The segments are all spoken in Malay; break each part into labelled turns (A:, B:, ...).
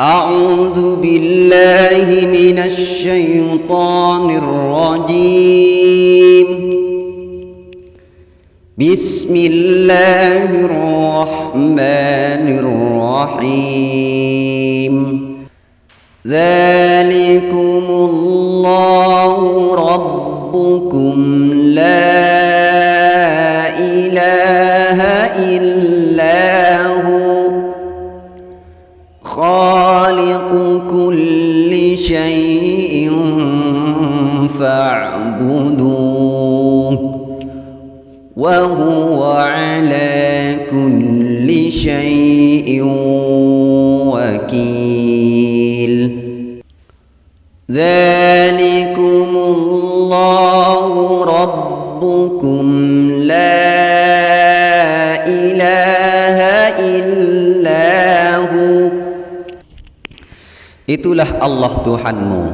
A: أعوذ بالله من الشيطان الرجيم. بسم الله الرحمن الرحيم. ذلكم الله ربكم. لا إله إلا شيء فاعبدوه وهو على كل شيء وكيل. ذلكم
B: Itulah Allah Tuhanmu.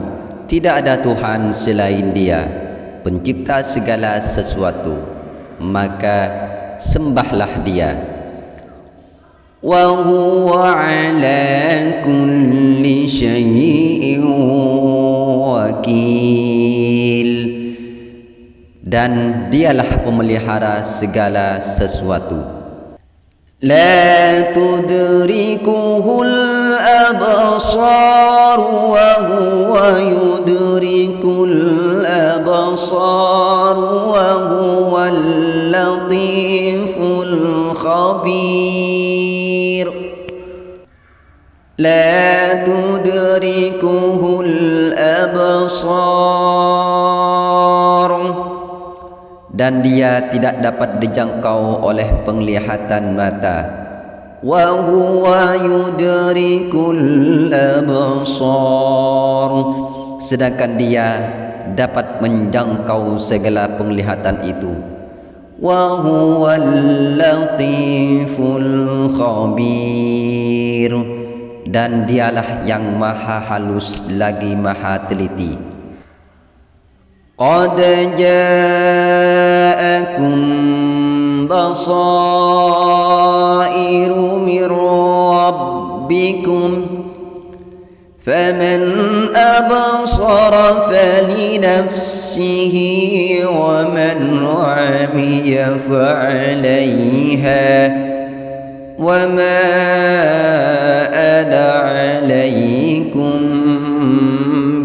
B: Tidak ada Tuhan selain dia. Pencipta segala sesuatu. Maka sembahlah dia.
A: وَهُوَ عَلَى كُلِّ
B: Dan dialah pemelihara segala sesuatu.
A: La tudrikuhul الأبصار وهو يدرك الأبصار وهو اللطيف الخبير. لا تدركه الأبصار.
B: Dan dia tidak dapat dijangkau oleh penglihatan mata.
A: وهو يدرك الأبصار
B: Sedangkan dia dapat menjangkau segala penglihatan itu
A: وهو اللطيف الخبير
B: Dan dialah yang maha halus lagi maha teliti
A: قد جاءكم بصائر من ربكم فمن أبصر فلنفسه ومن عمي فعليها وما أنا عليكم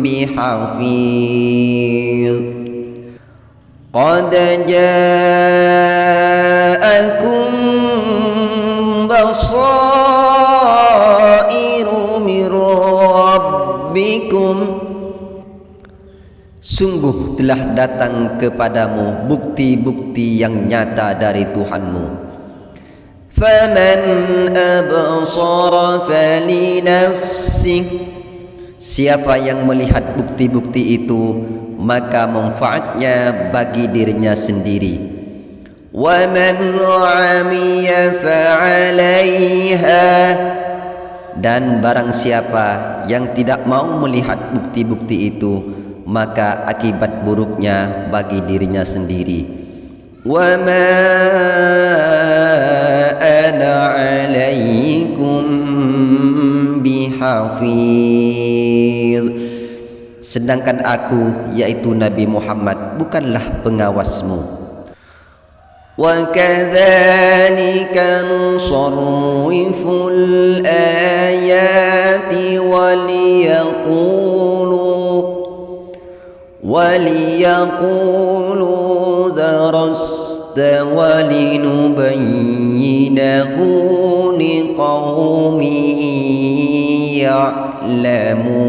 A: بحفيظ قد جاءكم
B: Sungguh telah datang kepadamu bukti-bukti yang nyata dari Tuhanmu
A: فمن أبصر فلنفسه
B: Siapa yang melihat bukti-bukti itu Maka manfaatnya bagi dirinya sendiri
A: ومن عمي فعليها
B: Dan barang siapa yang tidak mau melihat bukti-bukti itu Maka akibat buruknya bagi dirinya sendiri
A: وما أنا عليكم بحفيظ
B: Sedangkan aku yaitu Nabi Muhammad bukanlah pengawasmu
A: وكذلك نصرف الآيات وليقولوا وليقولوا درست ولنبينه لقوم يعلمون.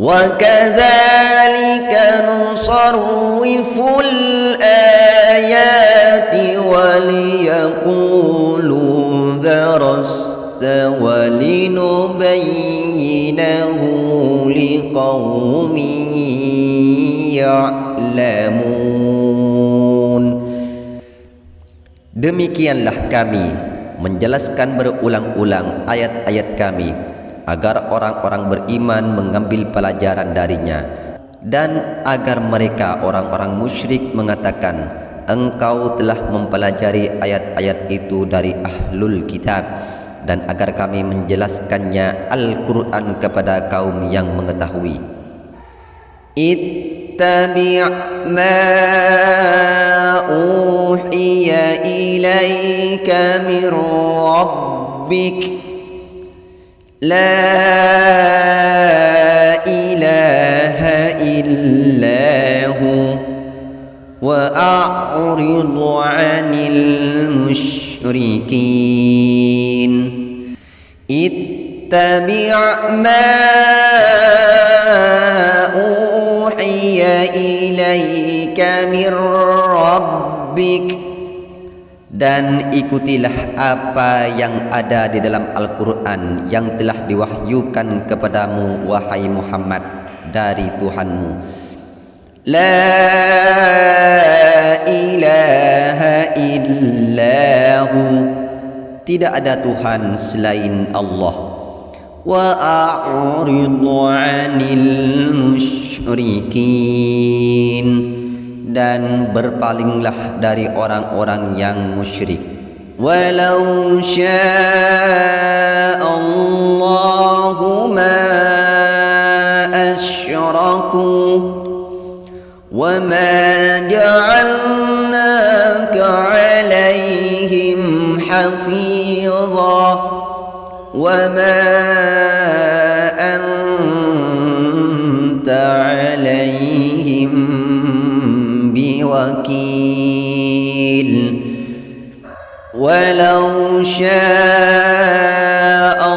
A: وكذلك نصرف الآيات وليقولوا درست ولنبينه لقوم يعلمون
B: Demikianlah kami menjelaskan berulang-ulang ayat-ayat kami agar orang-orang beriman mengambil pelajaran darinya dan agar mereka orang-orang musyrik mengatakan engkau telah mempelajari ayat-ayat itu dari ahlul kitab dan agar kami menjelaskannya Al-Quran kepada kaum yang mengetahui.
A: Ittabi' ma uhiya ilaika min rabbik La ilaha illahu Wa a'ridu 'anil musyrikin Ittabi' ma uhiya ilaika min rabbik dan ikutilah apa yang ada di dalam Al-Quran yang telah diwahyukan kepadamu wahai Muhammad dari Tuhanmu. La ilaha illahu Tidak ada Tuhan selain Allah. Wa a'ridu anil musyrikin. Dan berpalinglah dari orang-orang yang musyrik. Walau sya'allahu ma asyraku wa ma ja'alnaka 'alaihim حفيظا وما أنت عليهم بوكيل ولو شاء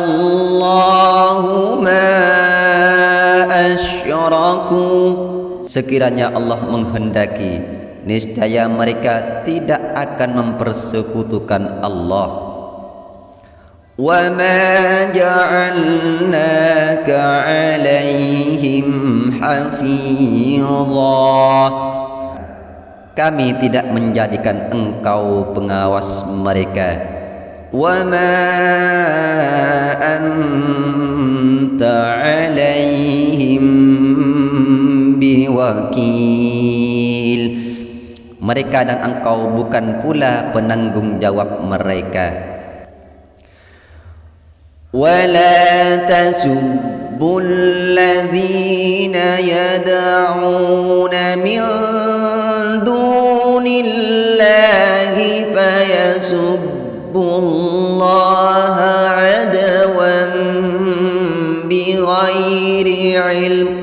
A: الله ما أشركوا.
B: Sekiranya Allah menghendaki niscaya mereka tidak akan mempersekutukan Allah
A: وما جعلناك عليهم حفيظا
B: kami tidak menjadikan engkau pengawas mereka
A: wa ma anta alaihim biwakil
B: mereka dan engkau bukan pula penanggungjawab mereka.
A: Wala tasubbul ladzina yad'una min dunillahi fayasubbullaha adawan bighairi ilm.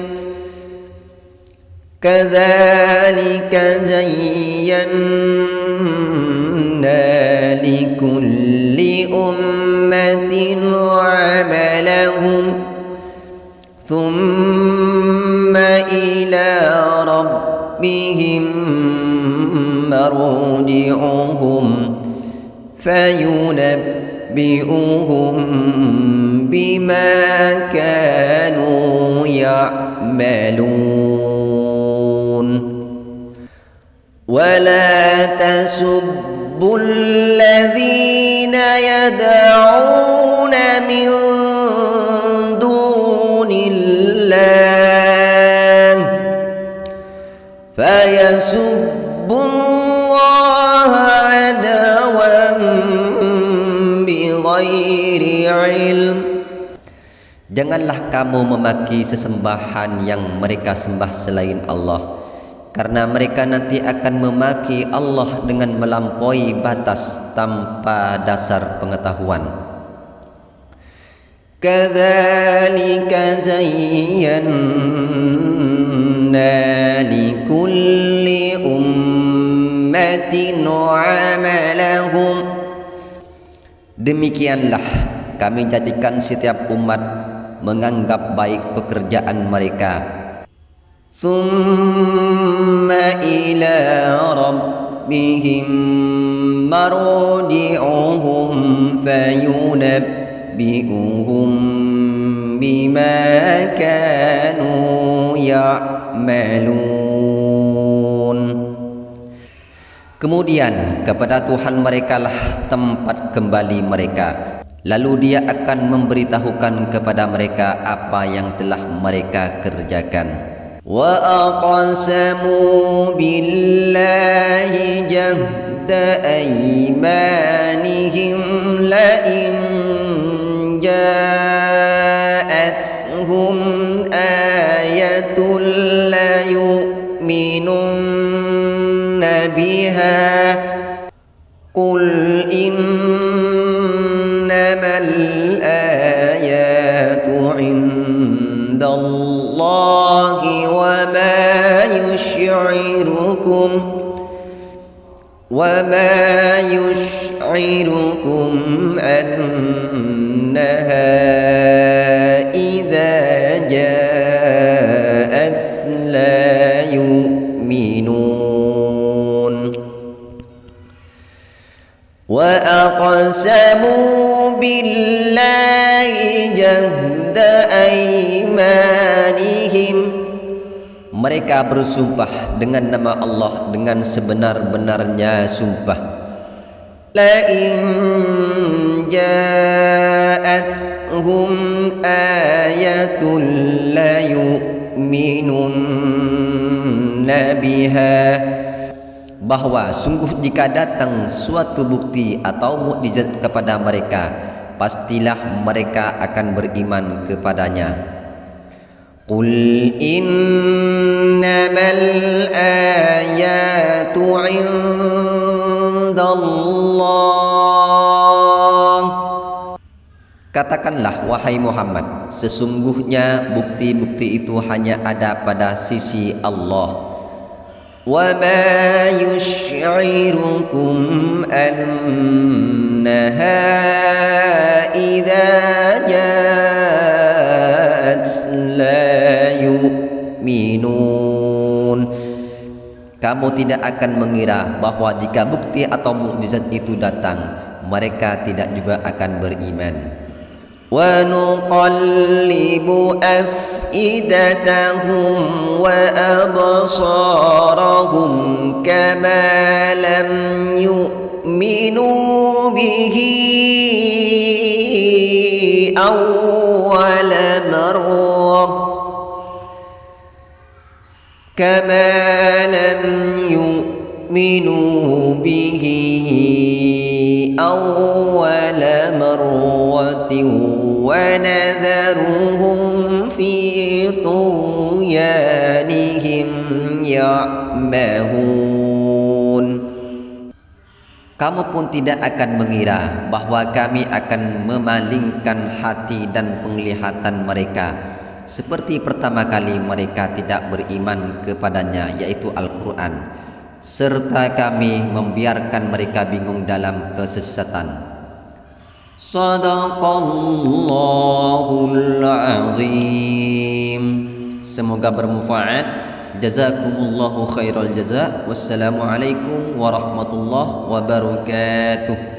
A: كذلك زينا لكل أمة عملهم. ثم إلى ربهم مرجعهم فينبئهم بما كانوا يعملون. ولا تسبوا الذين يدعون من دون الله فيسبوا
B: Janganlah kamu memaki sesembahan yang mereka sembah selain Allah Karena mereka nanti akan memaki Allah dengan melampaui batas tanpa dasar pengetahuan
A: Kadzalika zayyana likulli ummatin amalahum
B: Demikianlah kami jadikan setiap umat menganggap baik pekerjaan mereka.
A: Thumma ila rabbihim marji'uhum fayunabbi'uhum bima kanu ya'malun.
B: Kemudian kepada Tuhan mereka lah tempat kembali mereka lalu dia akan memberitahukan kepada mereka apa yang telah mereka kerjakan
A: وأقسموا بالله جهد أيمانهم لئن جاءتهم آية ليؤمنن بها. قل الله وما يشعركم وما يشعركم أنها إذا جاءت لا يؤمنون وأقسموا بالله جهد أيمانهم
B: mereka bersumpah dengan nama Allah dengan sebenar-benarnya sumpah.
A: La in ja'atuhum ayatun la yu'minun biha.
B: Bahawa sungguh jika datang suatu bukti atau mukjizat kepada mereka pastilah mereka akan beriman kepadanya
A: قل إنما الآيات عند الله
B: Katakanlah wahai Muhammad sesungguhnya bukti-bukti itu hanya ada pada sisi Allah
A: وما يشعركم أنها إذا جاءت لا yu'minun
B: kamu tidak akan mengira bahawa jika bukti atau mukjizat itu datang mereka tidak juga akan beriman
A: ونقلب أفئدتهم وأبصارهم كما لم يؤمنوا به أول مرة. كما لم يؤمنوا به أول مرة. ونذرهم في طغيانهم يعمهون
B: Kamu pun tidak akan mengira bahawa kami akan memalingkan hati dan penglihatan mereka seperti pertama kali mereka tidak beriman kepadanya yaitu Al-Quran serta kami membiarkan mereka bingung dalam kesesatan
A: Sadaqallahul azim
B: Semoga bermanfaat Jazakumullahu khairal jaza Wassalamualaikum warahmatullahi wabarakatuh